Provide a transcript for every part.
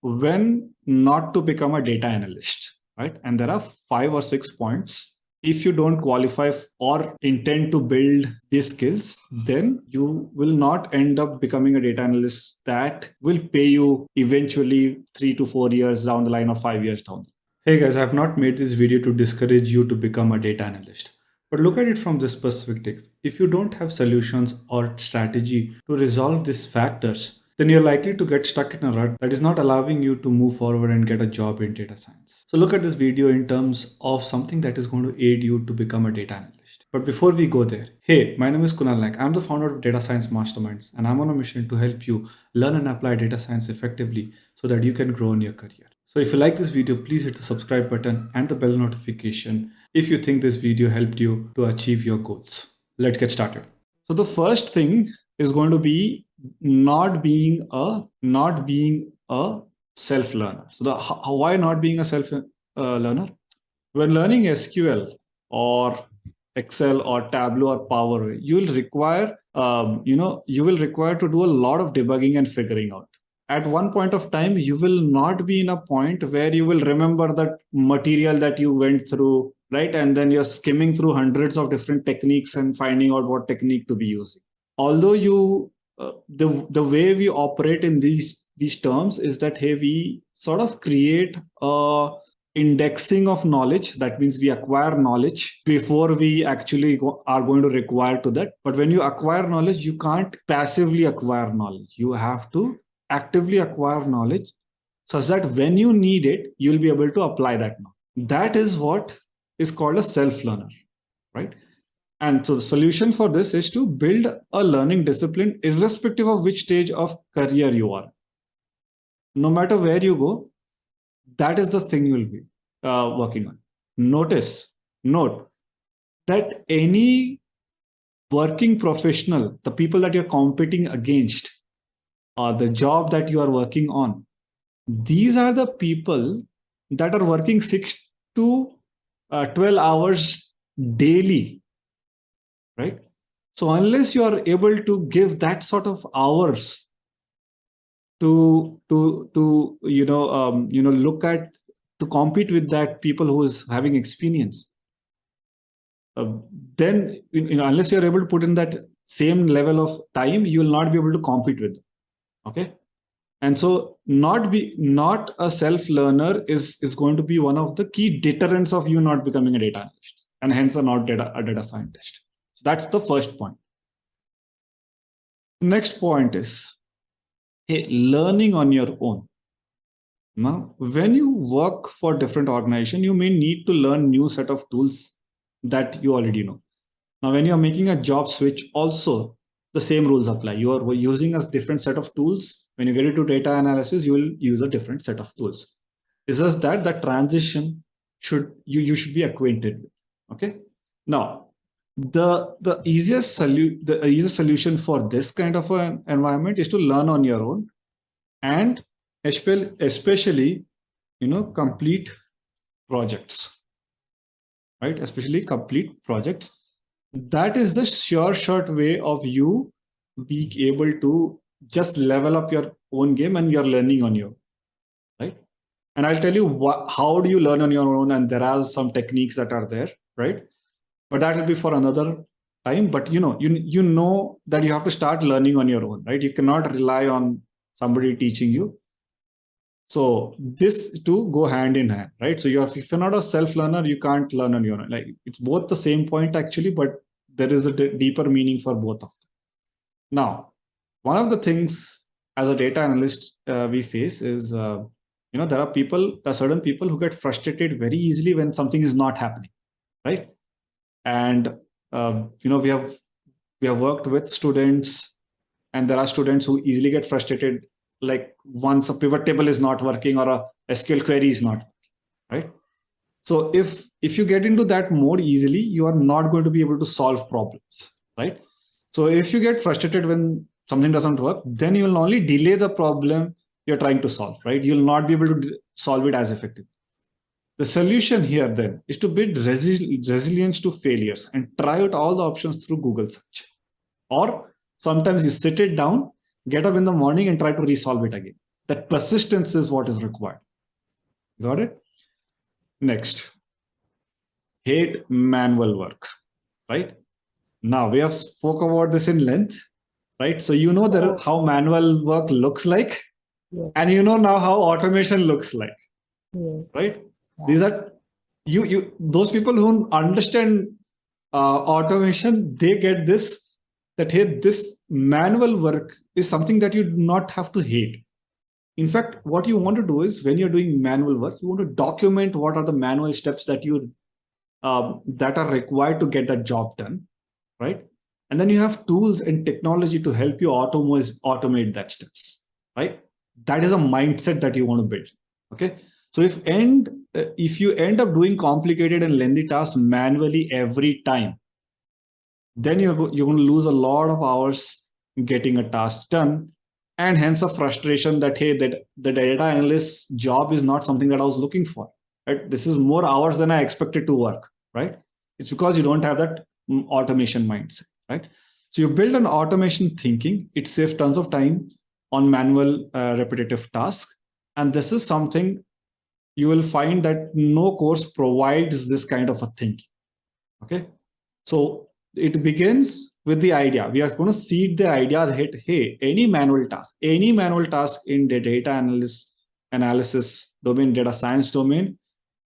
when not to become a data analyst, right? And there are five or six points. If you don't qualify or intend to build these skills, then you will not end up becoming a data analyst that will pay you eventually three to four years down the line or five years down. Hey guys, I have not made this video to discourage you to become a data analyst. But look at it from this perspective. If you don't have solutions or strategy to resolve these factors, then you're likely to get stuck in a rut that is not allowing you to move forward and get a job in data science. So look at this video in terms of something that is going to aid you to become a data analyst. But before we go there, hey, my name is Kunal Naik. I'm the founder of Data Science Masterminds, and I'm on a mission to help you learn and apply data science effectively so that you can grow in your career. So if you like this video, please hit the subscribe button and the bell notification if you think this video helped you to achieve your goals. Let's get started. So the first thing is going to be not being a not being a self learner. So the how, why not being a self uh, learner? When learning SQL or Excel or Tableau or Power, you will require um, you know you will require to do a lot of debugging and figuring out at one point of time you will not be in a point where you will remember that material that you went through right and then you're skimming through hundreds of different techniques and finding out what technique to be using although you the the way we operate in these these terms is that hey we sort of create a indexing of knowledge that means we acquire knowledge before we actually go, are going to require to that but when you acquire knowledge you can't passively acquire knowledge you have to actively acquire knowledge such that when you need it, you'll be able to apply that knowledge. That is what is called a self-learner, right? And so the solution for this is to build a learning discipline irrespective of which stage of career you are. No matter where you go, that is the thing you will be uh, working on. Notice, note that any working professional, the people that you're competing against, uh, the job that you are working on, these are the people that are working 6 to uh, 12 hours daily, right? So unless you are able to give that sort of hours to to to you know um, you know look at to compete with that people who is having experience, uh, then you know unless you are able to put in that same level of time, you will not be able to compete with them okay and so not be not a self learner is is going to be one of the key deterrents of you not becoming a data analyst and hence a not data a data scientist so that's the first point next point is hey, learning on your own now when you work for different organization you may need to learn new set of tools that you already know now when you're making a job switch also the same rules apply. You are using a different set of tools. When you get into data analysis, you will use a different set of tools. It's just that the transition should you, you should be acquainted with. Okay. Now, the the easiest solution the easiest solution for this kind of an environment is to learn on your own and especially you know complete projects right? Especially complete projects. That is the sure short way of you being able to just level up your own game and you're learning on your right? And i'll tell you what, how do you learn on your own and there are some techniques that are there right but that will be for another time but you know you you know that you have to start learning on your own right you cannot rely on somebody teaching you so this two go hand in hand, right? So you're if you're not a self learner, you can't learn on your own. Like it's both the same point actually, but there is a deeper meaning for both of them. Now, one of the things as a data analyst uh, we face is, uh, you know, there are people, there are certain people who get frustrated very easily when something is not happening, right? And uh, you know, we have we have worked with students, and there are students who easily get frustrated like once a pivot table is not working or a SQL query is not, right? So if, if you get into that mode easily, you are not going to be able to solve problems, right? So if you get frustrated when something doesn't work, then you will only delay the problem you're trying to solve, right? You'll not be able to solve it as effectively. The solution here then is to build resi resilience to failures and try out all the options through Google search. Or sometimes you sit it down get up in the morning and try to resolve it again. That persistence is what is required. Got it? Next. Hate manual work right? Now we have spoke about this in length right? So you know that how manual work looks like Yeah. and you know now how automation looks like Yeah. right these are you you those people who understand uh, automation they get this that hey this manual work is something that you do not have to hate. In fact what you want to do is when you're doing manual work you want to document what are the manual steps that you um, that are required to get that job done right? And then you have tools and technology to help you automate automate that steps right? That is a mindset that you want to build okay so if end uh, if you end up doing complicated and lengthy tasks manually every time then you're you're going to lose a lot of hours getting a task done. And hence a frustration that hey that the data analyst's job is not something that i was looking for right? This is more hours than i expected to work right? It's because you don't have that mm, automation mindset right? So you build an automation thinking. It saves tons of time on manual uh, repetitive tasks. And this is something you will find that no course provides this kind of a thinking. Okay? So it begins with the idea. We are going to seed the idea that hey any manual task any manual task in the data analysis analysis domain data science domain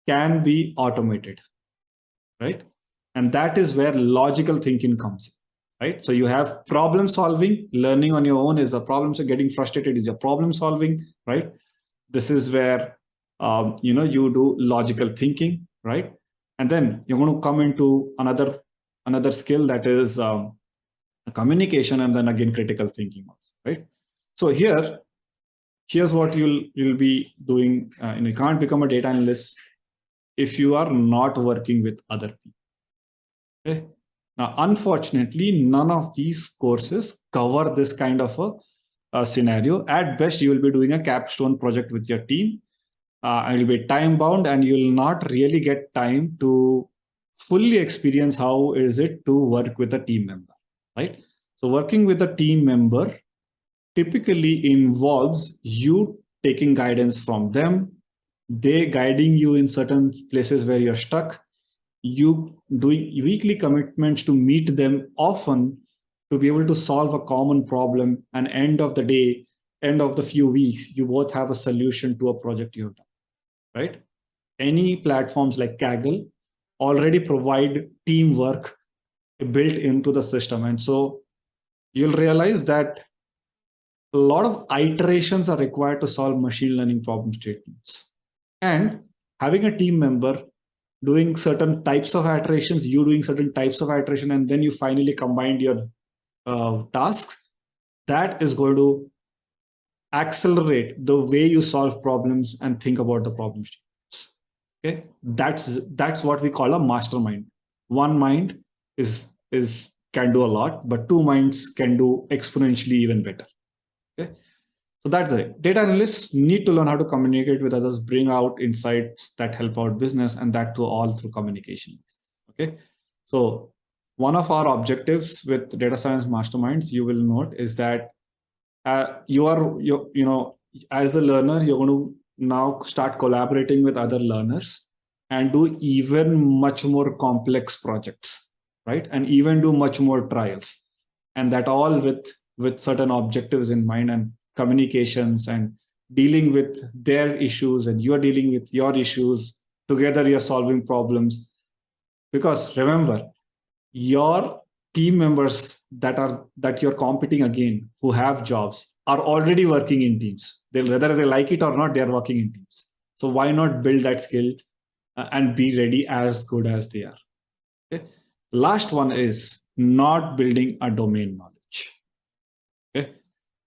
can be automated right? And that is where logical thinking comes in right? So you have problem solving learning on your own is a problem so getting frustrated is your problem solving right? This is where um, you know you do logical thinking right? And then you're going to come into another another skill that is um, communication and then again critical thinking also right? So here here's what you'll you'll be doing uh, you, can't become a data analyst if you are not working with other people okay? Now unfortunately none of these courses cover this kind of a, a scenario. At best you will be doing a capstone project with your team uh, it'll be time bound and you'll not really get time to fully experience how is it to work with a team member right? So working with a team member typically involves you taking guidance from them they guiding you in certain places where you're stuck you doing weekly commitments to meet them often to be able to solve a common problem and end of the day end of the few weeks you both have a solution to a project you've done right? Any platforms like kaggle already provide teamwork built into the system. And so you'll realize that a lot of iterations are required to solve machine learning problem statements. And having a team member doing certain types of iterations you doing certain types of iteration and then you finally combined your uh, tasks that is going to accelerate the way you solve problems and think about the problem statements okay? That's that's what we call a mastermind. One mind is is can do a lot but two minds can do exponentially even better. Okay? So that's it. Data analysts need to learn how to communicate with others bring out insights that help out business and that to all through communication. Okay? So one of our objectives with data science masterminds you will note is that uh, you are you, you know as a learner you're going to now start collaborating with other learners and do even much more complex projects right? And even do much more trials. And that all with with certain objectives in mind and communications and dealing with their issues and you're dealing with your issues together you're solving problems. Because remember your team members that are that you're competing again who have jobs are already working in teams. They whether they like it or not they're working in teams. So why not build that skill uh, and be ready as good as they are? Okay. Last one is not building a domain knowledge. Okay.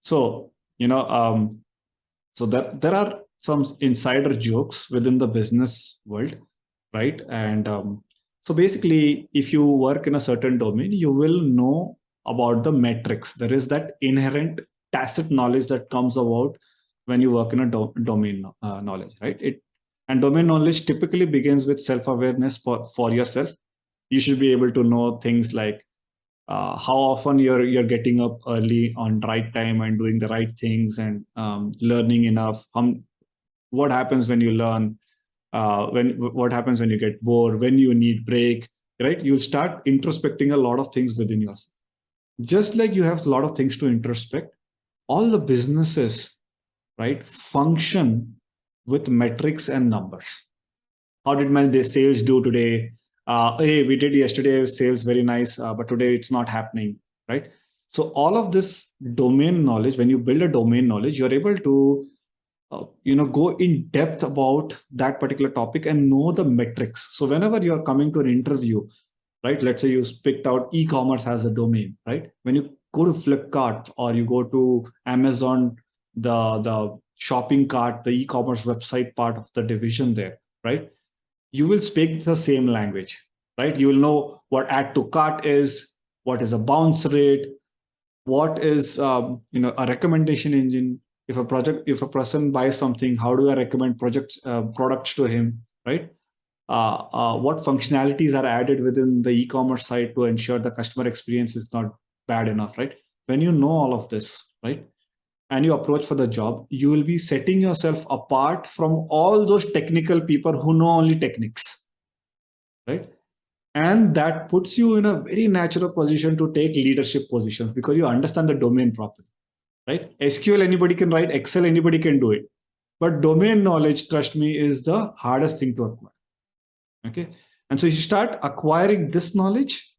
So you know um so that there are some insider jokes within the business world right? And um, so basically, if you work in a certain domain, you will know about the metrics. There is that inherent tacit knowledge that comes about when you work in a do domain uh, knowledge, right? It and domain knowledge typically begins with self-awareness for, for yourself. You should be able to know things like uh, how often you're you're getting up early on right time and doing the right things and um, learning enough um, what happens when you learn uh, when what happens when you get bored when you need break right you'll start introspecting a lot of things within yourself just like you have a lot of things to introspect all the businesses right function with metrics and numbers. How did my sales do today? Uh, hey we did yesterday sales very nice uh, but today it's not happening right? So all of this domain knowledge when you build a domain knowledge you're able to uh, you know go in depth about that particular topic and know the metrics. So whenever you're coming to an interview right? Let's say you picked out e-commerce as a domain right? When you go to flipkart or you go to amazon the the shopping cart the e-commerce website part of the division there right? You will speak the same language right? You will know what add to cart is what is a bounce rate what is um, you know a recommendation engine. If a project if a person buys something how do i recommend project uh, products to him right Uh, uh, what functionalities are added within the e-commerce site to ensure the customer experience is not bad enough right when you know all of this right and you approach for the job you will be setting yourself apart from all those technical people who know only techniques right and that puts you in a very natural position to take leadership positions because you understand the domain properly right? SQL, anybody can write, Excel, anybody can do it. But domain knowledge, trust me, is the hardest thing to acquire. Okay. And so you start acquiring this knowledge,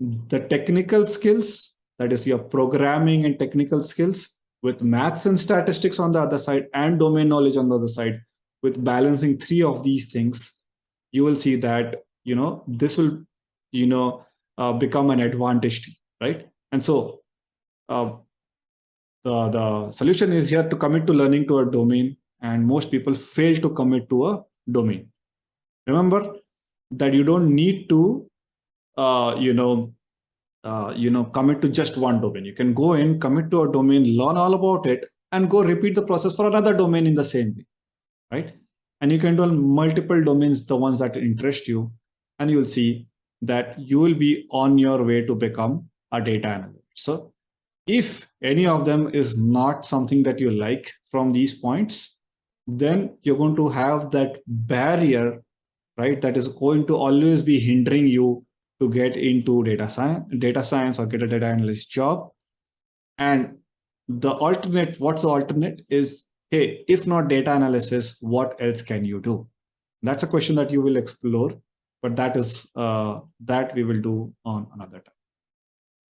the technical skills, that is your programming and technical skills with maths and statistics on the other side and domain knowledge on the other side with balancing three of these things, you will see that, you know, this will, you know, uh, become an advantage, right? And so uh, the, the solution is here to commit to learning to a domain and most people fail to commit to a domain. Remember that you don't need to, uh, you know, uh, you know, commit to just one domain. You can go in, commit to a domain, learn all about it, and go repeat the process for another domain in the same way, right? And you can do multiple domains, the ones that interest you, and you'll see that you will be on your way to become a data analyst. So if any of them is not something that you like from these points, then you're going to have that barrier, right? That is going to always be hindering you to get into data science, data science or get a data analyst job. And the alternate, what's the alternate is, hey, if not data analysis, what else can you do? That's a question that you will explore, but that is uh, that we will do on another time.